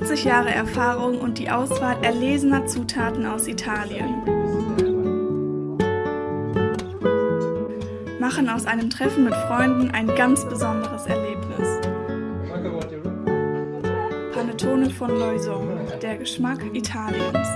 80 Jahre Erfahrung und die Auswahl erlesener Zutaten aus Italien machen aus einem Treffen mit Freunden ein ganz besonderes Erlebnis. Panettone von Loison, der Geschmack Italiens.